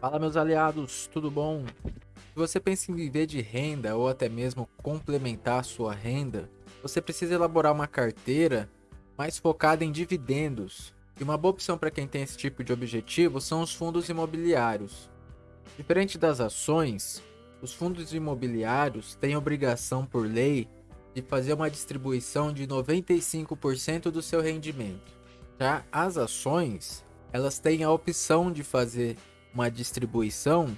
Fala meus aliados, tudo bom? Se você pensa em viver de renda ou até mesmo complementar sua renda, você precisa elaborar uma carteira mais focada em dividendos. E uma boa opção para quem tem esse tipo de objetivo são os fundos imobiliários. Diferente das ações, os fundos imobiliários têm obrigação por lei de fazer uma distribuição de 95% do seu rendimento. Já as ações, elas têm a opção de fazer uma distribuição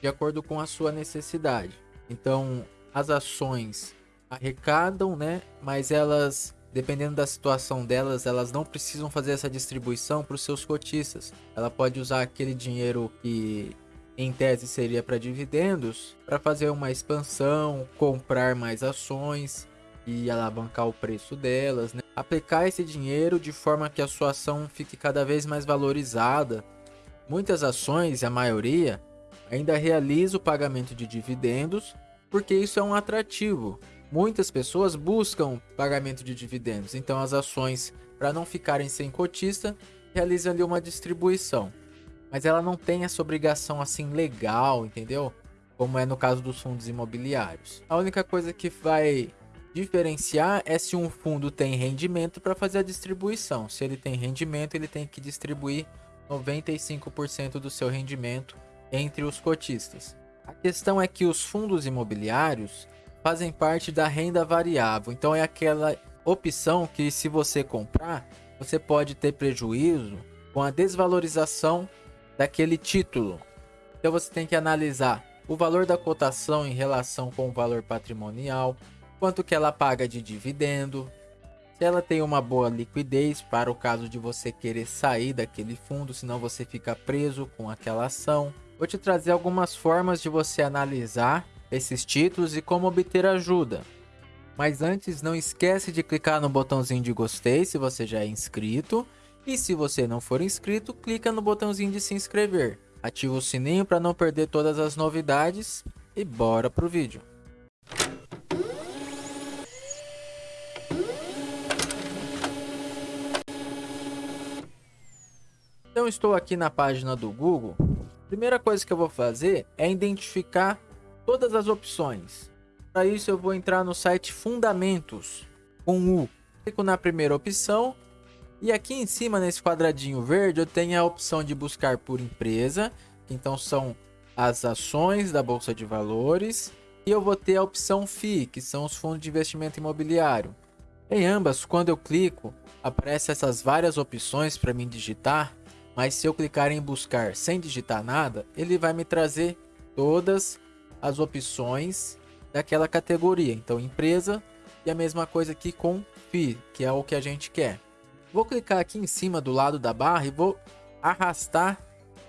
de acordo com a sua necessidade. Então, as ações arrecadam, né? Mas elas, dependendo da situação delas, elas não precisam fazer essa distribuição para os seus cotistas. Ela pode usar aquele dinheiro que em tese seria para dividendos, para fazer uma expansão, comprar mais ações e alavancar o preço delas, né? aplicar esse dinheiro de forma que a sua ação fique cada vez mais valorizada Muitas ações, a maioria, ainda realiza o pagamento de dividendos porque isso é um atrativo. Muitas pessoas buscam pagamento de dividendos, então as ações, para não ficarem sem cotista, realizam ali uma distribuição. Mas ela não tem essa obrigação assim legal, entendeu? Como é no caso dos fundos imobiliários. A única coisa que vai diferenciar é se um fundo tem rendimento para fazer a distribuição. Se ele tem rendimento, ele tem que distribuir 95% do seu rendimento entre os cotistas. A questão é que os fundos imobiliários fazem parte da renda variável, então é aquela opção que se você comprar, você pode ter prejuízo com a desvalorização daquele título. Então você tem que analisar o valor da cotação em relação com o valor patrimonial, quanto que ela paga de dividendo, se ela tem uma boa liquidez para o caso de você querer sair daquele fundo, senão você fica preso com aquela ação. Vou te trazer algumas formas de você analisar esses títulos e como obter ajuda. Mas antes, não esquece de clicar no botãozinho de gostei se você já é inscrito. E se você não for inscrito, clica no botãozinho de se inscrever. Ativa o sininho para não perder todas as novidades e bora pro vídeo. Então estou aqui na página do Google. Primeira coisa que eu vou fazer é identificar todas as opções. Para isso eu vou entrar no site Fundamentos com U. Clico na primeira opção e aqui em cima nesse quadradinho verde eu tenho a opção de buscar por empresa, então são as ações da bolsa de valores, e eu vou ter a opção FI, que são os fundos de investimento imobiliário. Em ambas, quando eu clico, aparecem essas várias opções para mim digitar mas se eu clicar em buscar sem digitar nada, ele vai me trazer todas as opções daquela categoria. Então, empresa e a mesma coisa aqui com FI, que é o que a gente quer. Vou clicar aqui em cima do lado da barra e vou arrastar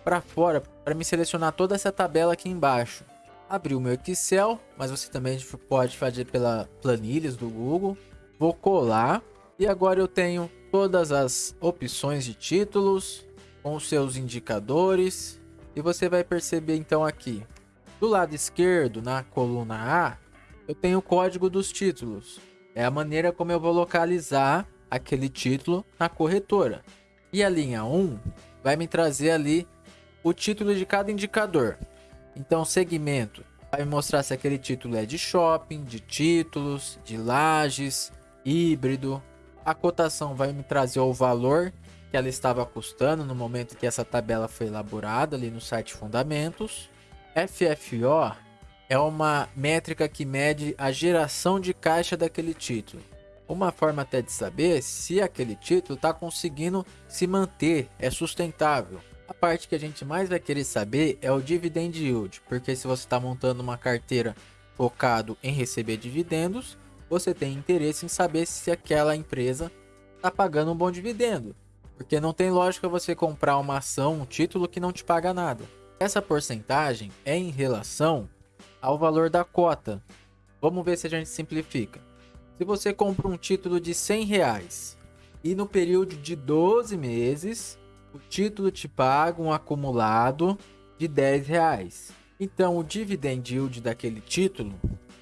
para fora para me selecionar toda essa tabela aqui embaixo. Abrir o meu Excel, mas você também pode fazer pela planilhas do Google. Vou colar e agora eu tenho todas as opções de títulos, com os seus indicadores. E você vai perceber então aqui. Do lado esquerdo na coluna A eu tenho o código dos títulos. É a maneira como eu vou localizar aquele título na corretora. E a linha 1 vai me trazer ali o título de cada indicador. Então segmento vai me mostrar se aquele título é de shopping de títulos de lajes híbrido. A cotação vai me trazer o valor que ela estava custando no momento que essa tabela foi elaborada ali no site Fundamentos. FFO é uma métrica que mede a geração de caixa daquele título. Uma forma até de saber se aquele título está conseguindo se manter, é sustentável. A parte que a gente mais vai querer saber é o dividend yield, porque se você está montando uma carteira focado em receber dividendos, você tem interesse em saber se aquela empresa está pagando um bom dividendo. Porque não tem lógica você comprar uma ação, um título que não te paga nada. Essa porcentagem é em relação ao valor da cota. Vamos ver se a gente simplifica. Se você compra um título de 100 reais e no período de 12 meses, o título te paga um acumulado de 10 reais. Então o dividend yield daquele título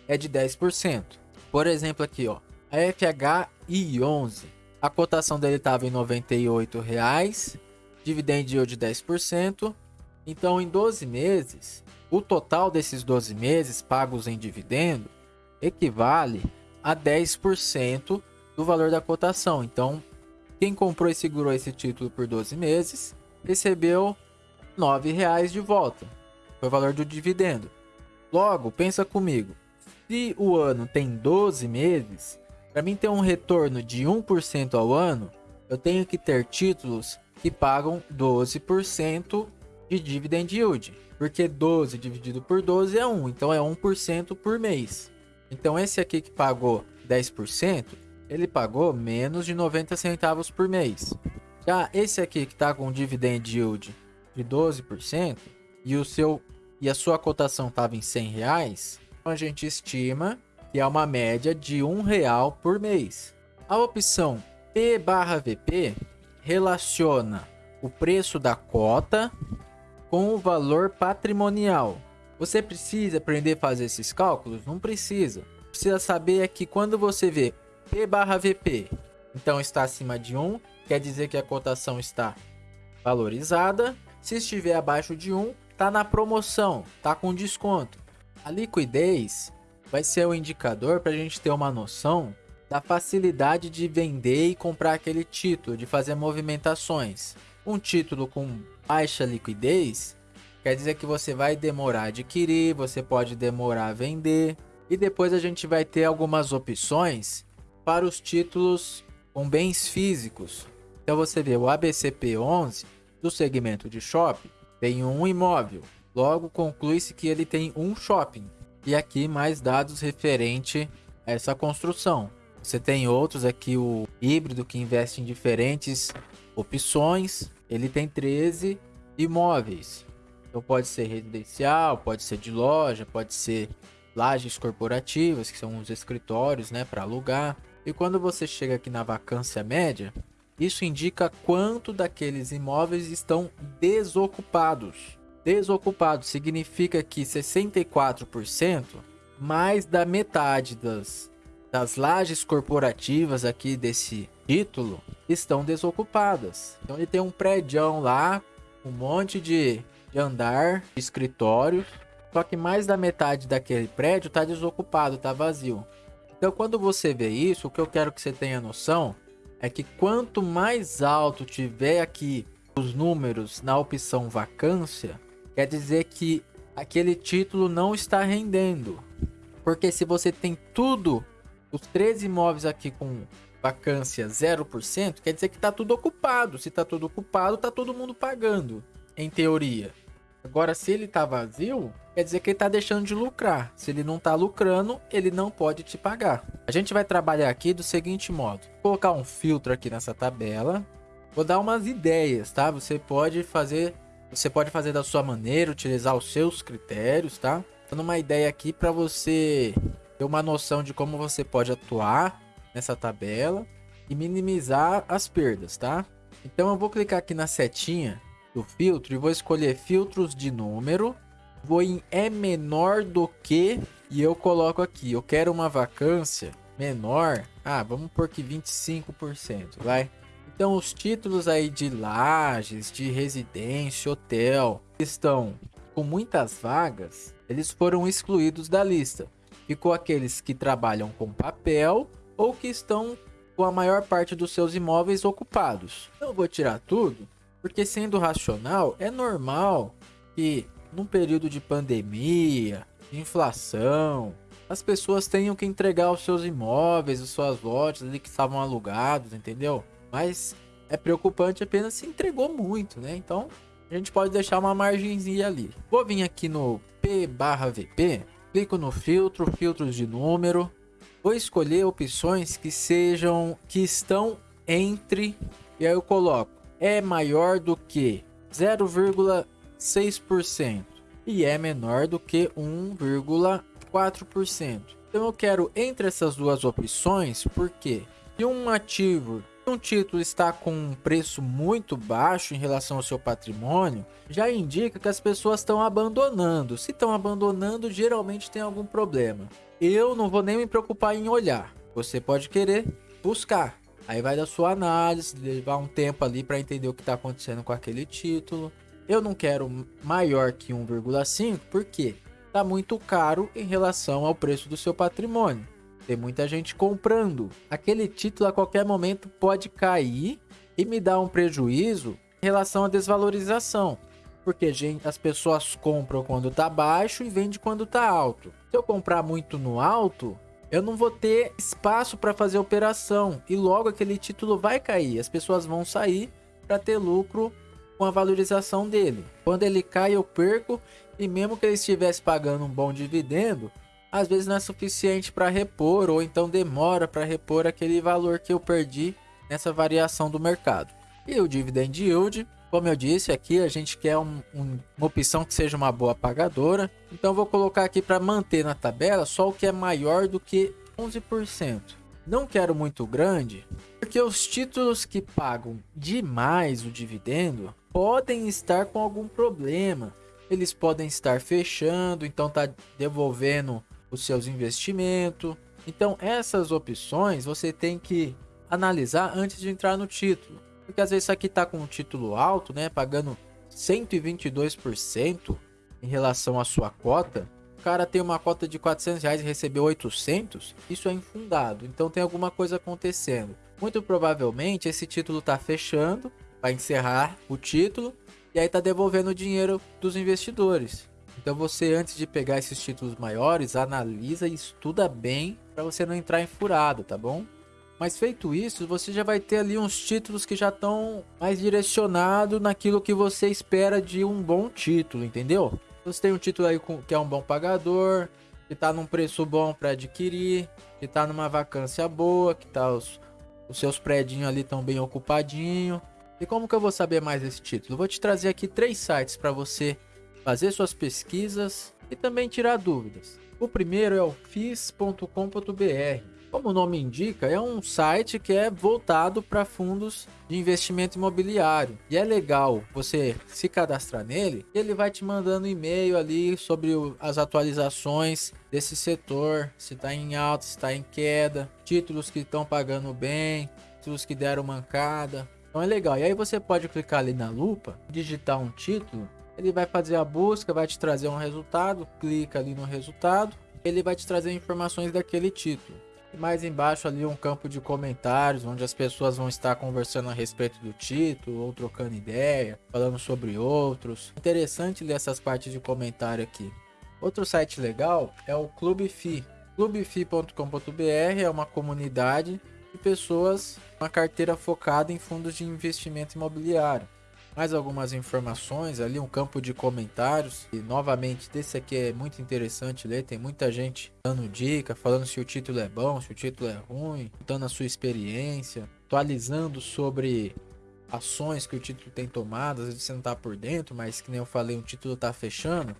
é de 10%. Por exemplo aqui, ó, a FHI11 a cotação dele estava em R$ 98,00, dividend yield de 10%, Então, em 12 meses, o total desses 12 meses pagos em dividendo equivale a 10% do valor da cotação. Então, quem comprou e segurou esse título por 12 meses recebeu R$ 9,00 de volta. Foi o valor do dividendo. Logo, pensa comigo. Se o ano tem 12 meses, para mim ter um retorno de 1% ao ano, eu tenho que ter títulos que pagam 12% de dividend yield. Porque 12 dividido por 12 é 1, então é 1% por mês. Então esse aqui que pagou 10%, ele pagou menos de 90 centavos por mês. Já esse aqui que está com dividend yield de 12% e o seu e a sua cotação estava em 100 reais, então a gente estima que é uma média de real por mês. A opção P barra VP relaciona o preço da cota com o valor patrimonial. Você precisa aprender a fazer esses cálculos? Não precisa. Precisa saber é que quando você vê P barra VP, então está acima de 1, quer dizer que a cotação está valorizada. Se estiver abaixo de 1, está na promoção, está com desconto. A liquidez vai ser o indicador para a gente ter uma noção da facilidade de vender e comprar aquele título, de fazer movimentações. Um título com baixa liquidez quer dizer que você vai demorar a adquirir, você pode demorar a vender. E depois a gente vai ter algumas opções para os títulos com bens físicos. Então você vê o ABCP11 do segmento de shopping tem um imóvel, logo conclui-se que ele tem um shopping. E aqui mais dados referente a essa construção. Você tem outros aqui, o híbrido que investe em diferentes opções. Ele tem 13 imóveis. Então pode ser residencial, pode ser de loja, pode ser lajes corporativas, que são os escritórios, né, para alugar. E quando você chega aqui na vacância média, isso indica quanto daqueles imóveis estão desocupados. Desocupado significa que 64%, mais da metade das, das lajes corporativas aqui desse título estão desocupadas. Então ele tem um prédio lá, um monte de, de andar, de escritórios, só que mais da metade daquele prédio está desocupado, está vazio. Então quando você vê isso, o que eu quero que você tenha noção é que quanto mais alto tiver aqui os números na opção vacância, quer dizer que aquele título não está rendendo. Porque se você tem tudo, os 13 imóveis aqui com vacância 0%, quer dizer que está tudo ocupado. Se está tudo ocupado, está todo mundo pagando, em teoria. Agora, se ele está vazio, quer dizer que ele está deixando de lucrar. Se ele não está lucrando, ele não pode te pagar. A gente vai trabalhar aqui do seguinte modo. Vou colocar um filtro aqui nessa tabela. Vou dar umas ideias, tá? Você pode fazer você pode fazer da sua maneira, utilizar os seus critérios, tá? Dando uma ideia aqui para você ter uma noção de como você pode atuar nessa tabela e minimizar as perdas, tá? Então eu vou clicar aqui na setinha do filtro e vou escolher filtros de número. Vou em é menor do que e eu coloco aqui, eu quero uma vacância menor. Ah, vamos por que 25%, vai. Então, os títulos aí de lajes, de residência, hotel, estão com muitas vagas, eles foram excluídos da lista. Ficou aqueles que trabalham com papel ou que estão com a maior parte dos seus imóveis ocupados. Eu vou tirar tudo, porque sendo racional, é normal que num período de pandemia, de inflação, as pessoas tenham que entregar os seus imóveis, as suas lojas ali que estavam alugados, entendeu? Mas é preocupante apenas se entregou muito, né? Então a gente pode deixar uma margenzinha ali. Vou vir aqui no P barra VP, clico no filtro, filtros de número. Vou escolher opções que sejam, que estão entre, e aí eu coloco, é maior do que 0,6% e é menor do que 1,4%. Então eu quero entre essas duas opções, porque se um ativo um título está com um preço muito baixo em relação ao seu patrimônio, já indica que as pessoas estão abandonando. Se estão abandonando, geralmente tem algum problema. Eu não vou nem me preocupar em olhar. Você pode querer buscar. Aí vai da sua análise, levar um tempo ali para entender o que está acontecendo com aquele título. Eu não quero maior que 1,5 porque está muito caro em relação ao preço do seu patrimônio. Tem muita gente comprando. Aquele título a qualquer momento pode cair e me dar um prejuízo em relação à desvalorização. Porque gente, as pessoas compram quando está baixo e vende quando está alto. Se eu comprar muito no alto, eu não vou ter espaço para fazer operação e logo aquele título vai cair. As pessoas vão sair para ter lucro com a valorização dele. Quando ele cai, eu perco e mesmo que ele estivesse pagando um bom dividendo, às vezes não é suficiente para repor ou então demora para repor aquele valor que eu perdi nessa variação do mercado. E o dividend yield, como eu disse aqui, a gente quer um, um, uma opção que seja uma boa pagadora. Então vou colocar aqui para manter na tabela só o que é maior do que 11%. Não quero muito grande, porque os títulos que pagam demais o dividendo podem estar com algum problema. Eles podem estar fechando, então tá devolvendo os seus investimentos. Então essas opções você tem que analisar antes de entrar no título. Porque às vezes aqui tá com um título alto, né, pagando 122% em relação à sua cota. O cara tem uma cota de 400 reais e recebeu 800, isso é infundado. Então tem alguma coisa acontecendo. Muito provavelmente esse título tá fechando, vai encerrar o título e aí tá devolvendo o dinheiro dos investidores. Então você antes de pegar esses títulos maiores, analisa e estuda bem para você não entrar em furado, tá bom? Mas feito isso, você já vai ter ali uns títulos que já estão mais direcionados naquilo que você espera de um bom título, entendeu? Você tem um título aí que é um bom pagador, que está num preço bom para adquirir, que está numa vacância boa, que tá os, os seus predinhos ali estão bem ocupadinho. E como que eu vou saber mais desse título? Vou te trazer aqui três sites para você fazer suas pesquisas e também tirar dúvidas. O primeiro é o fis.com.br. Como o nome indica, é um site que é voltado para fundos de investimento imobiliário. E é legal você se cadastrar nele, ele vai te mandando e-mail ali sobre as atualizações desse setor, se está em alta, se está em queda, títulos que estão pagando bem, títulos que deram mancada. Então é legal. E aí você pode clicar ali na lupa, digitar um título, ele vai fazer a busca, vai te trazer um resultado, clica ali no resultado, ele vai te trazer informações daquele título. E mais embaixo ali um campo de comentários, onde as pessoas vão estar conversando a respeito do título, ou trocando ideia, falando sobre outros. Interessante ler essas partes de comentário aqui. Outro site legal é o Clube Fi. Clubefi.com.br é uma comunidade de pessoas, uma carteira focada em fundos de investimento imobiliário mais algumas informações ali, um campo de comentários. E novamente, desse aqui é muito interessante ler. Tem muita gente dando dica, falando se o título é bom, se o título é ruim, dando a sua experiência, atualizando sobre ações que o título tem tomado. Às vezes você não tá por dentro, mas que nem eu falei, o título tá fechando.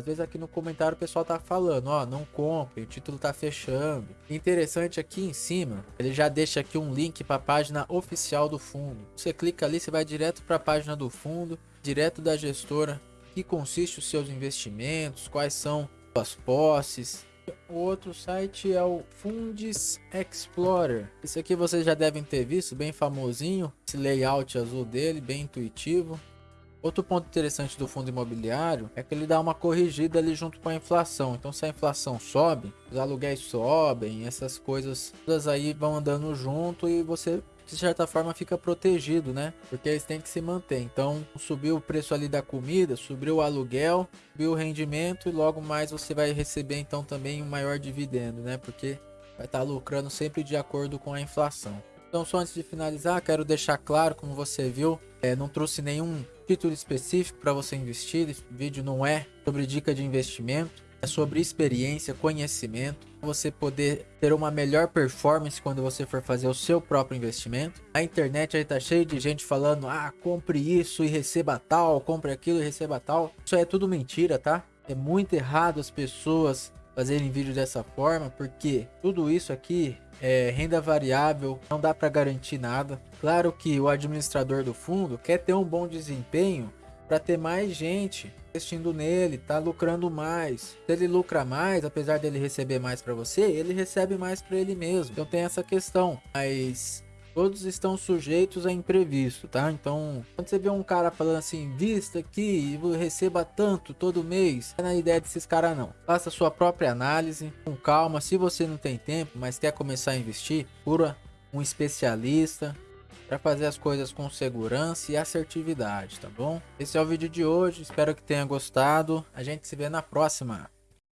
Às vezes aqui no comentário o pessoal tá falando, ó, não compre, o título tá fechando. Interessante aqui em cima, ele já deixa aqui um link para a página oficial do fundo. Você clica ali, você vai direto para a página do fundo, direto da gestora, que consiste os seus investimentos, quais são as posses. O outro site é o Funds Explorer. Isso aqui vocês já devem ter visto, bem famosinho. Esse layout azul dele, bem intuitivo. Outro ponto interessante do fundo imobiliário é que ele dá uma corrigida ali junto com a inflação. Então, se a inflação sobe, os aluguéis sobem, essas coisas todas aí vão andando junto e você de certa forma fica protegido, né? Porque eles têm que se manter. Então, subiu o preço ali da comida, subiu o aluguel, subiu o rendimento e logo mais você vai receber então também um maior dividendo, né? Porque vai estar tá lucrando sempre de acordo com a inflação. Então, só antes de finalizar, quero deixar claro, como você viu, é, não trouxe nenhum título específico para você investir. Esse vídeo não é sobre dica de investimento, é sobre experiência, conhecimento, você poder ter uma melhor performance quando você for fazer o seu próprio investimento. A internet aí tá cheio de gente falando: "Ah, compre isso e receba tal, compre aquilo e receba tal". Isso é tudo mentira, tá? É muito errado as pessoas fazerem vídeo dessa forma, porque tudo isso aqui é renda variável, não dá para garantir nada. Claro que o administrador do fundo quer ter um bom desempenho para ter mais gente investindo nele, tá lucrando mais. Se ele lucra mais, apesar dele receber mais para você, ele recebe mais para ele mesmo. Então tem essa questão. Mas todos estão sujeitos a imprevisto, tá? Então, quando você vê um cara falando assim, vista aqui e receba tanto todo mês, não é na ideia desses caras não. Faça sua própria análise, com calma. Se você não tem tempo, mas quer começar a investir, procura um especialista para fazer as coisas com segurança e assertividade, tá bom? Esse é o vídeo de hoje, espero que tenha gostado. A gente se vê na próxima.